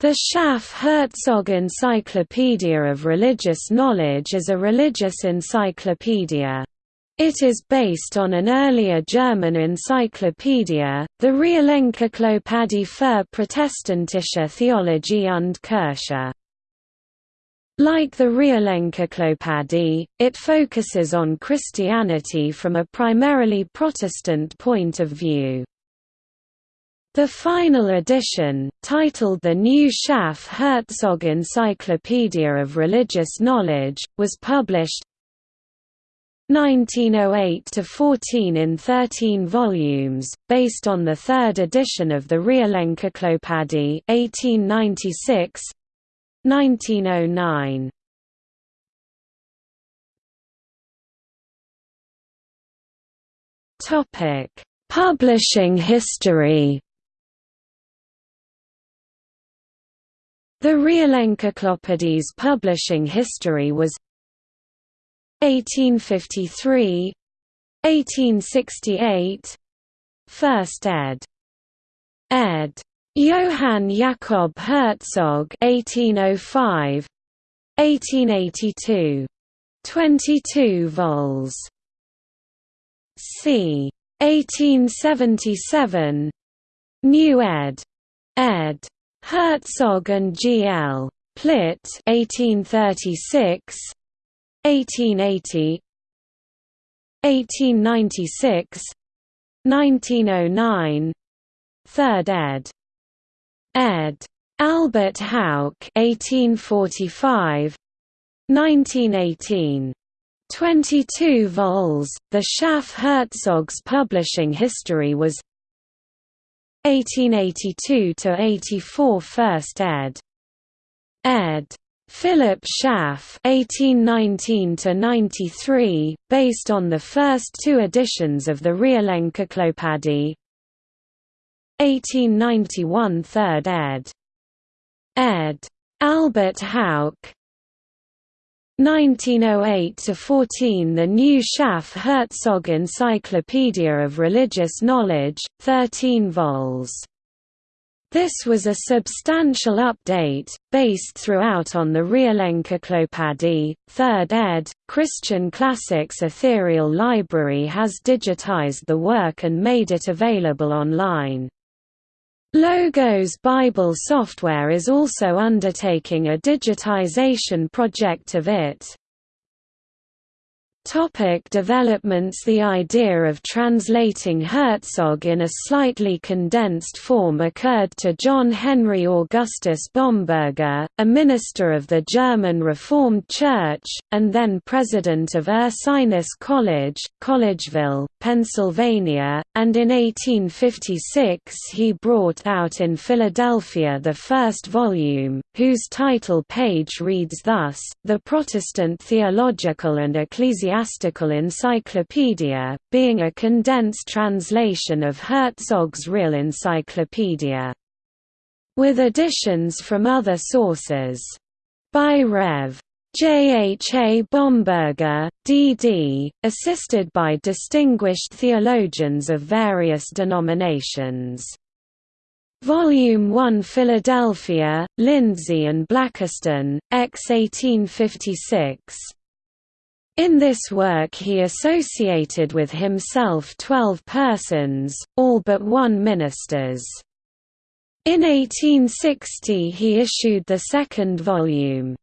The Schaff-Herzog Encyclopedia of Religious Knowledge is a religious encyclopedia. It is based on an earlier German encyclopedia, the Realencyklopädie für protestantische Theologie und Kirche. Like the Realencyklopädie, it focuses on Christianity from a primarily Protestant point of view. The final edition, titled the New Schaff-Herzog Encyclopedia of Religious Knowledge, was published 1908–14 in 13 volumes, based on the third edition of the Realencyklopädie 1896, 1909. Publishing history The Realencyklopädie's publishing history was 1853 1868 First ed. ed. Johann Jakob Herzog 1805 1882 22 vols c 1877 New ed. ed. Herzog and G. L. Plitt 1836 1880 1896 1909 Third ed. ed. Albert Hauck 1845 1918 22 vols. The Schaff Herzog's publishing history was 1882–84 First ed. ed. Philip Schaff (1819–93), based on the first two editions of the Realencyklopädie. 1891 Third ed. ed. Albert Hauck 1908–14 The New Schaff-Herzog Encyclopedia of Religious Knowledge, 13 vols. This was a substantial update, based throughout on the Realencyklopädie, 3rd ed. Christian Classics Ethereal Library has digitized the work and made it available online. Logos Bible Software is also undertaking a digitization project of it. Topic developments. The idea of translating Herzog in a slightly condensed form occurred to John Henry Augustus Bomberger, a minister of the German Reformed Church, and then president of Ursinus College, Collegeville, Pennsylvania, and in 1856 he brought out in Philadelphia the first volume, whose title page reads thus, The Protestant Theological and Ecclesiastical Ecclesiastical Encyclopedia, being a condensed translation of Herzog's Real Encyclopedia. With additions from other sources. By Rev. J. H. A. Bomberger, D.D., assisted by distinguished theologians of various denominations. Volume 1 Philadelphia, Lindsay and Blakiston, X 1856 in this work he associated with himself twelve persons, all but one ministers. In 1860 he issued the second volume.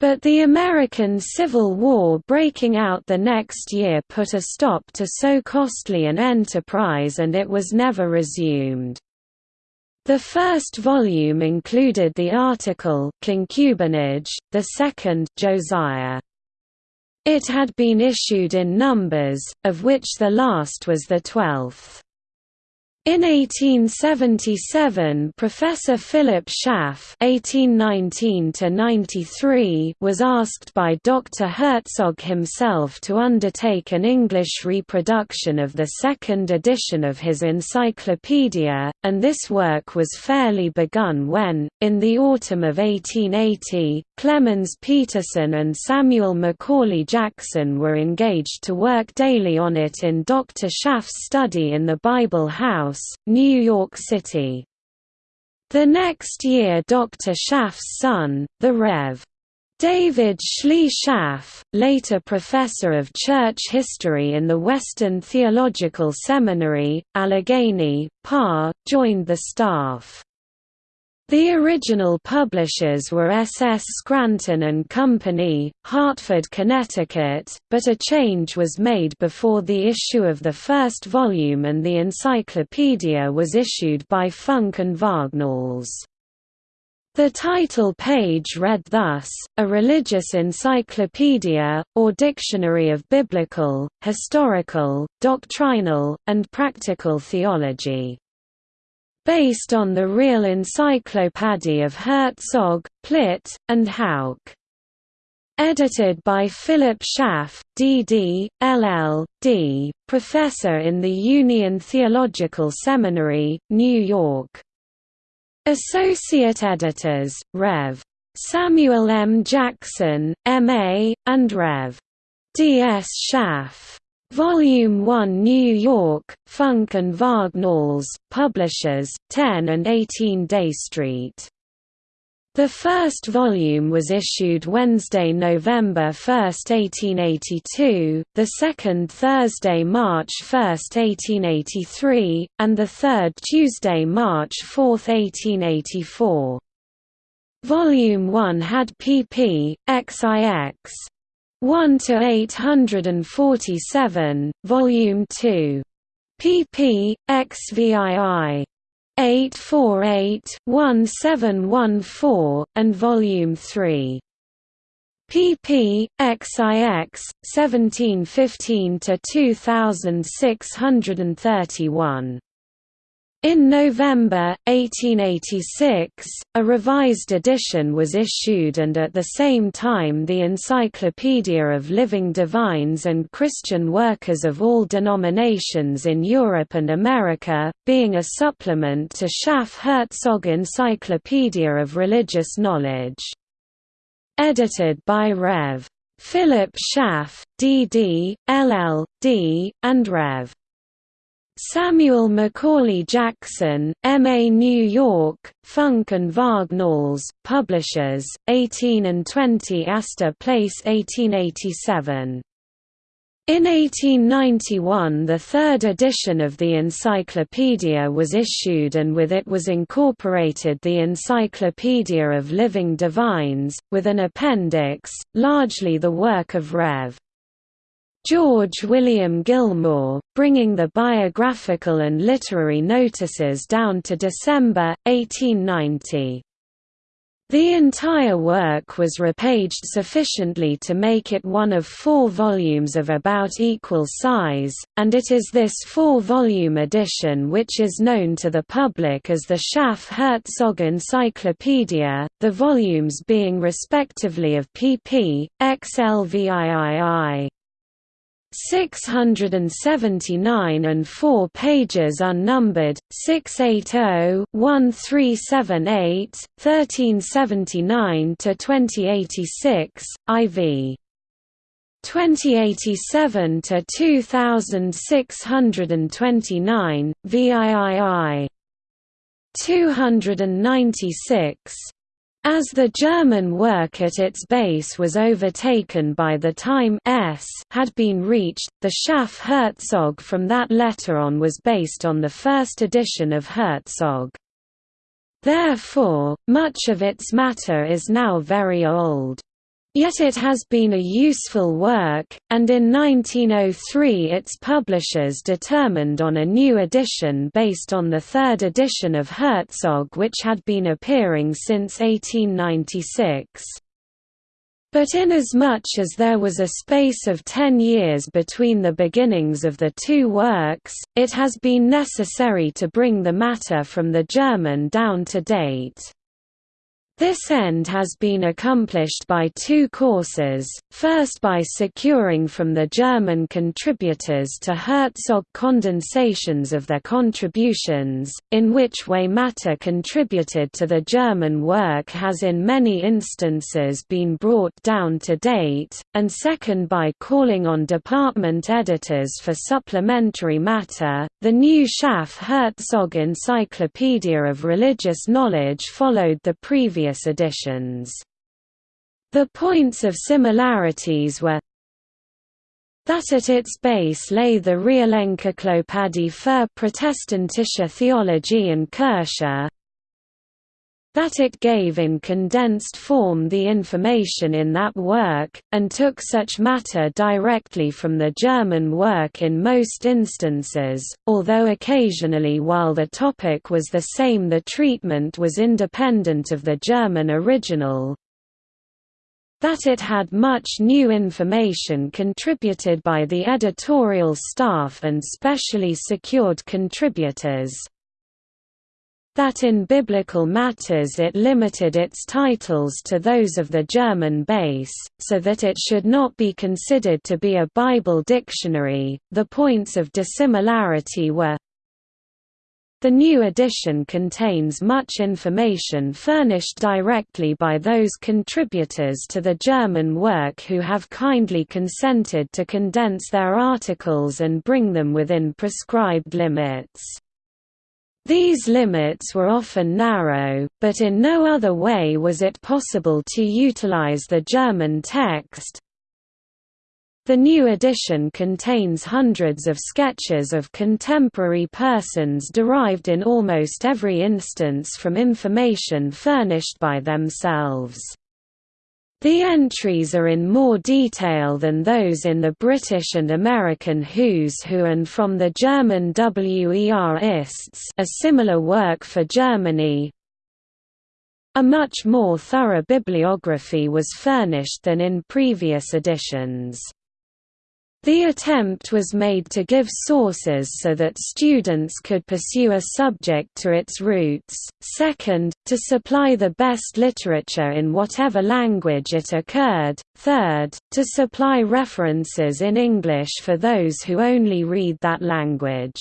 But the American Civil War breaking out the next year put a stop to so costly an enterprise and it was never resumed. The first volume included the article Concubinage, the second Josiah. It had been issued in numbers, of which the last was the twelfth. In 1877 Professor Philip Schaff (1819–93) was asked by Dr. Herzog himself to undertake an English reproduction of the second edition of his encyclopedia, and this work was fairly begun when, in the autumn of 1880, Clemens Peterson and Samuel Macaulay Jackson were engaged to work daily on it in Dr. Schaff's study in the Bible House, New York City. The next year Dr. Schaff's son, the Rev. David Schley Schaff, later professor of church history in the Western Theological Seminary, Allegheny, PA, joined the staff. The original publishers were S. S. Scranton and Company, Hartford, Connecticut, but a change was made before the issue of the first volume and the encyclopedia was issued by Funk and Wagnalls. The title page read thus, A Religious Encyclopedia, or Dictionary of Biblical, Historical, Doctrinal, and Practical Theology based on the real Encyclopédie of Herzog, Plitt, and Hauck. Edited by Philip Schaff, D.D., LL.D., professor in the Union Theological Seminary, New York. Associate editors, Rev. Samuel M. Jackson, M.A., and Rev. D. S. Schaff. Volume 1 New York, Funk and Wagnalls, Publishers, 10 and 18 Day Street. The first volume was issued Wednesday, November 1, 1882, the second Thursday, March 1, 1883, and the third Tuesday, March 4, 1884. Volume 1 had pp. XIX. 1 to 847, Volume 2. pp. XVII. 848-1714, and Volume 3. pp. XIX, 1715 to 2631. In November, 1886, a revised edition was issued and at the same time the Encyclopedia of Living Divines and Christian Workers of all denominations in Europe and America, being a supplement to Schaff-Herzog Encyclopedia of Religious Knowledge. Edited by Rev. Philip Schaff, D.D., LL.D., and Rev. Samuel Macaulay Jackson, M.A. New York, Funk and Wagnalls, Publishers, 18 and 20 Astor Place 1887. In 1891 the third edition of the encyclopedia was issued and with it was incorporated the Encyclopedia of Living Divines, with an appendix, largely the work of Rev. George William Gilmore, bringing the biographical and literary notices down to December, 1890. The entire work was repaged sufficiently to make it one of four volumes of about equal size, and it is this four-volume edition which is known to the public as the Schaff-Herzog Encyclopedia, the volumes being respectively of pp. xlviii. 679 and 4 pages unnumbered, 680-1378, 1379–2086, IV. 2087 to 2629, VIII. 296 as the German work at its base was overtaken by the time S had been reached, the Schaff Herzog from that letter on was based on the first edition of Herzog. Therefore, much of its matter is now very old. Yet it has been a useful work, and in 1903 its publishers determined on a new edition based on the third edition of Herzog which had been appearing since 1896. But inasmuch as there was a space of ten years between the beginnings of the two works, it has been necessary to bring the matter from the German down to date. This end has been accomplished by two courses, first by securing from the German contributors to Herzog condensations of their contributions, in which way matter contributed to the German work has in many instances been brought down to date, and second by calling on department editors for supplementary matter. The new Schaff Herzog Encyclopedia of Religious Knowledge followed the previous previous editions. The points of similarities were that at its base lay the Realencyklopädie für protestantische Theologie und Kirche, that it gave in condensed form the information in that work, and took such matter directly from the German work in most instances, although occasionally while the topic was the same the treatment was independent of the German original, that it had much new information contributed by the editorial staff and specially secured contributors, that in biblical matters it limited its titles to those of the German base, so that it should not be considered to be a Bible dictionary. The points of dissimilarity were the new edition contains much information furnished directly by those contributors to the German work who have kindly consented to condense their articles and bring them within prescribed limits. These limits were often narrow, but in no other way was it possible to utilize the German text. The new edition contains hundreds of sketches of contemporary persons derived in almost every instance from information furnished by themselves. The entries are in more detail than those in the British and American Who's Who and from the German Wer ist's a similar work for Germany. A much more thorough bibliography was furnished than in previous editions. The attempt was made to give sources so that students could pursue a subject to its roots, second, to supply the best literature in whatever language it occurred, third, to supply references in English for those who only read that language.